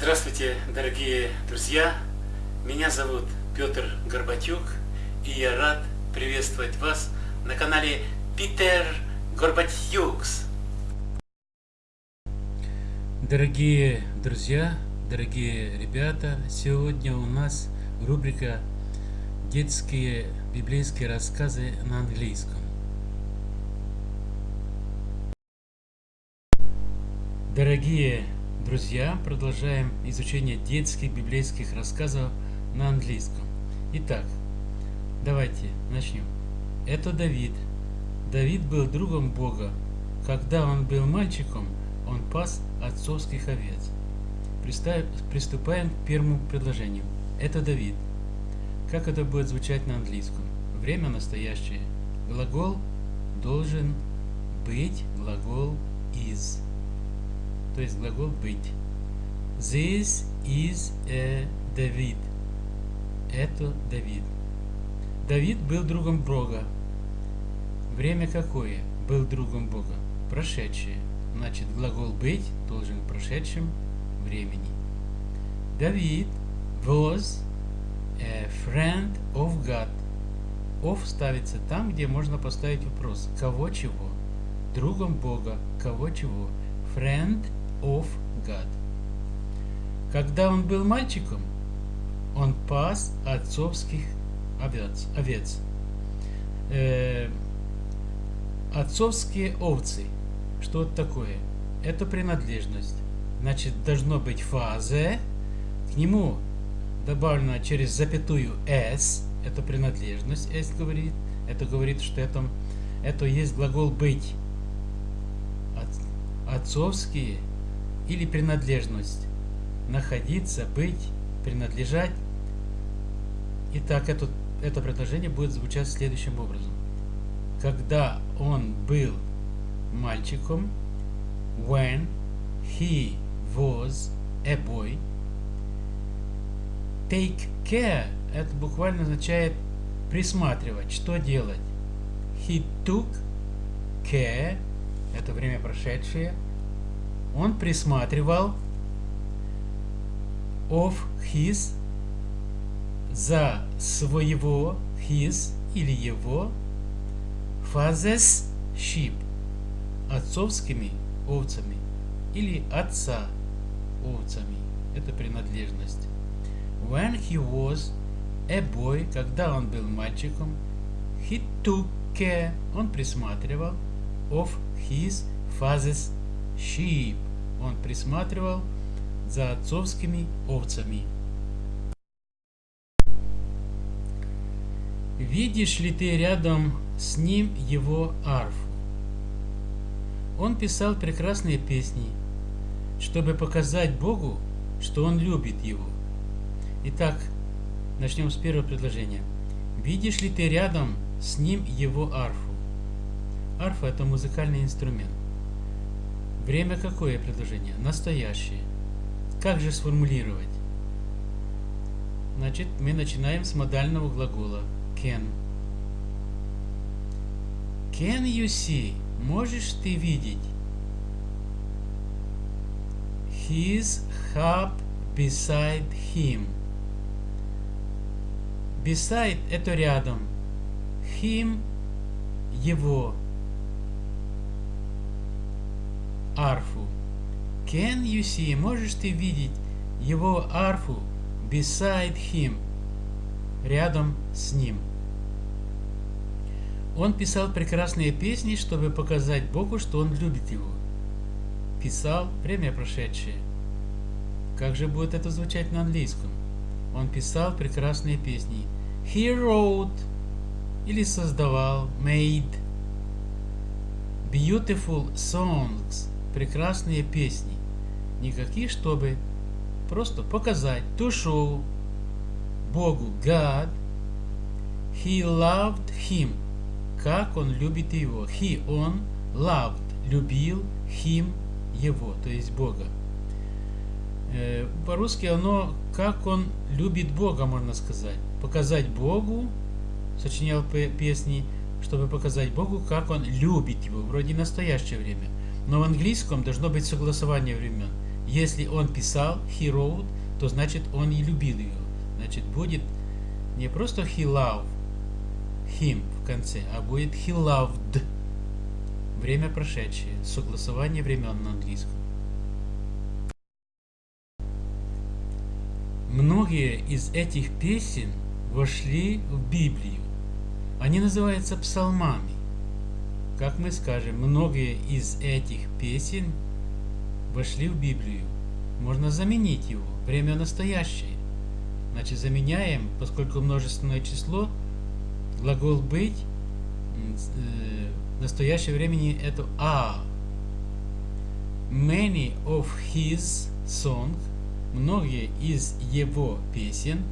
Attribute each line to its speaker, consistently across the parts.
Speaker 1: Здравствуйте, дорогие друзья! Меня зовут Петр Горбатюк, и я рад приветствовать вас на канале Питер Горбатюкс. Дорогие друзья, дорогие ребята, сегодня у нас рубрика «Детские библейские рассказы на английском». Дорогие друзья, продолжаем изучение детских библейских рассказов на английском. Итак, давайте начнем. Это Давид. Давид был другом Бога. Когда он был мальчиком, он пас отцовских овец. Приступаем к первому предложению. Это Давид. Как это будет звучать на английском? Время настоящее. Глагол должен быть, глагол is то есть глагол быть. This is a David. Это Давид. Давид был другом Бога. Время какое? Был другом Бога. Прошедшее. Значит, глагол быть должен в прошедшем времени. Давид was a friend of God. Of ставится там, где можно поставить вопрос. Кого чего? Другом Бога. Кого чего? Friend of God. Когда он был мальчиком, он пас отцовских овец. овец. Э, отцовские овцы. Что это такое? Это принадлежность. Значит, должно быть фаза. К нему добавлено через запятую s. Это принадлежность, s говорит. Это говорит, что это, это есть глагол быть. Отцовские или принадлежность. Находиться, быть, принадлежать. Итак, это, это предложение будет звучать следующим образом. Когда он был мальчиком, when he was a boy, take care, это буквально означает присматривать, что делать. He took care, это время прошедшее, он присматривал of his за своего his или его father's sheep отцовскими овцами или отца овцами. Это принадлежность. When he was a boy, когда он был мальчиком, he took care, он присматривал of his father's sheep. Он присматривал за отцовскими овцами. Видишь ли ты рядом с ним его арфу? Он писал прекрасные песни, чтобы показать Богу, что он любит его. Итак, начнем с первого предложения. Видишь ли ты рядом с ним его арфу? Арфа – это музыкальный инструмент. Время какое предложение? Настоящее. Как же сформулировать? Значит, мы начинаем с модального глагола can. Can you see? Можешь ты видеть? His harp beside him. Beside это рядом. Him его. Арфу. Can you see? Можешь ты видеть его арфу beside him? Рядом с ним. Он писал прекрасные песни, чтобы показать Богу, что он любит его. Писал время прошедшее. Как же будет это звучать на английском? Он писал прекрасные песни. He wrote или создавал, made beautiful songs прекрасные песни. Никакие, чтобы просто показать, to show Богу, God, He loved him, как он любит его. He, он, loved, любил him, его, то есть Бога. Э, По-русски оно, как он любит Бога, можно сказать. Показать Богу, сочинял песни, чтобы показать Богу, как он любит его, вроде настоящее время. Но в английском должно быть согласование времен. Если он писал he wrote, то значит он и любил ее. Значит будет не просто he loved him в конце, а будет he loved. Время прошедшее, согласование времен на английском. Многие из этих песен вошли в Библию. Они называются псалмами. Как мы скажем, многие из этих песен вошли в Библию. Можно заменить его. Время настоящее. Значит, заменяем, поскольку множественное число, глагол быть, э, в настоящее времени это а. Many of his songs, многие из его песен,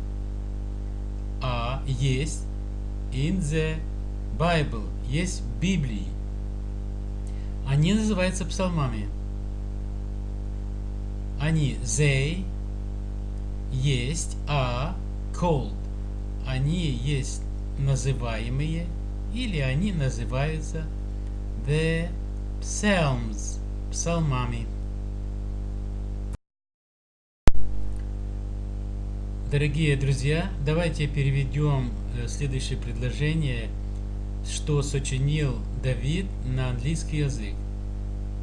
Speaker 1: а есть in the Bible, есть в Библии. Они называются псалмами. Они they есть, а called. Они есть называемые или они называются the psalms, псалмами. Дорогие друзья, давайте переведем э, следующее предложение, что сочинил Давид на английский язык.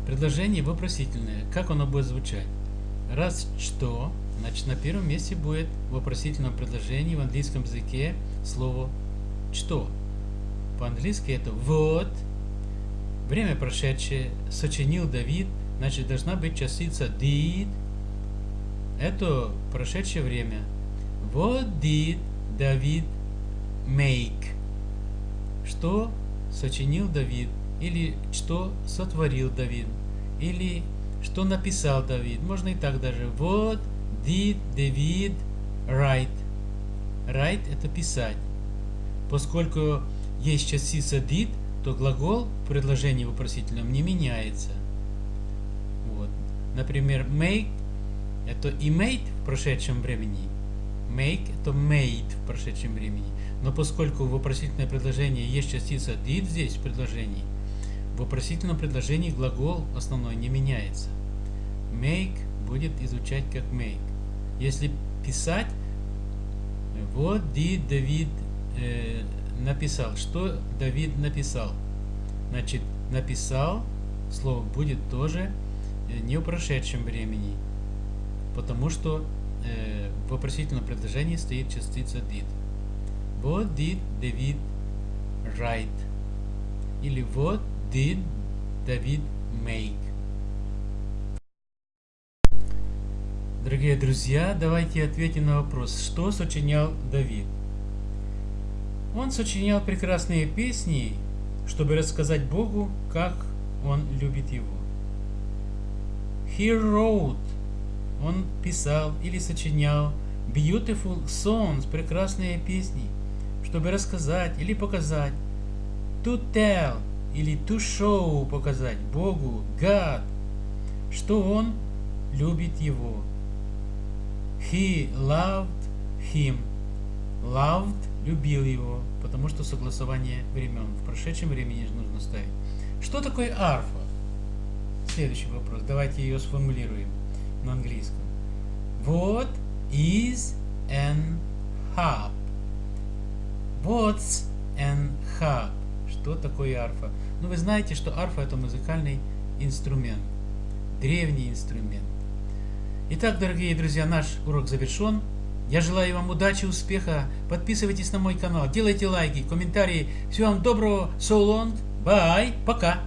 Speaker 1: Предложение вопросительное. Как оно будет звучать? Раз что, значит на первом месте будет в вопросительном предложении в английском языке слово что. По-английски это вот. Время прошедшее сочинил Давид, значит должна быть частица did. Это прошедшее время. What did David make? Что сочинил Давид? Или что сотворил Давид? Или что написал Давид? Можно и так даже. What did David write? Write это писать. Поскольку есть частица did, то глагол в предложении вопросительном не меняется. Вот. Например, make это и made в прошедшем времени. Make это made в прошедшем времени. Но поскольку в вопросительное предложение есть частица did здесь в предложении, в вопросительном предложении глагол основной не меняется. Make будет изучать как make. Если писать, вот did Давид э, написал. Что Давид написал? Значит, написал, слово будет тоже э, не в прошедшем времени, потому что э, в вопросительном предложении стоит частица did. What did David write? Или what did David make? Дорогие друзья, давайте ответим на вопрос, что сочинял Давид. Он сочинял прекрасные песни, чтобы рассказать Богу, как он любит его. He wrote, он писал или сочинял beautiful songs, прекрасные песни, чтобы рассказать или показать. To tell или to show, показать Богу, God, что он любит его. He loved him. Loved – любил его, потому что согласование времен. В прошедшем времени нужно ставить. Что такое арфа? Следующий вопрос. Давайте ее сформулируем на английском. What is an harp? What's an harp? Что такое арфа? Ну, вы знаете, что арфа это музыкальный инструмент. Древний инструмент. Итак, дорогие друзья, наш урок завершен. Я желаю вам удачи, успеха. Подписывайтесь на мой канал, делайте лайки, комментарии. Всего вам доброго. So long. Bye. Пока.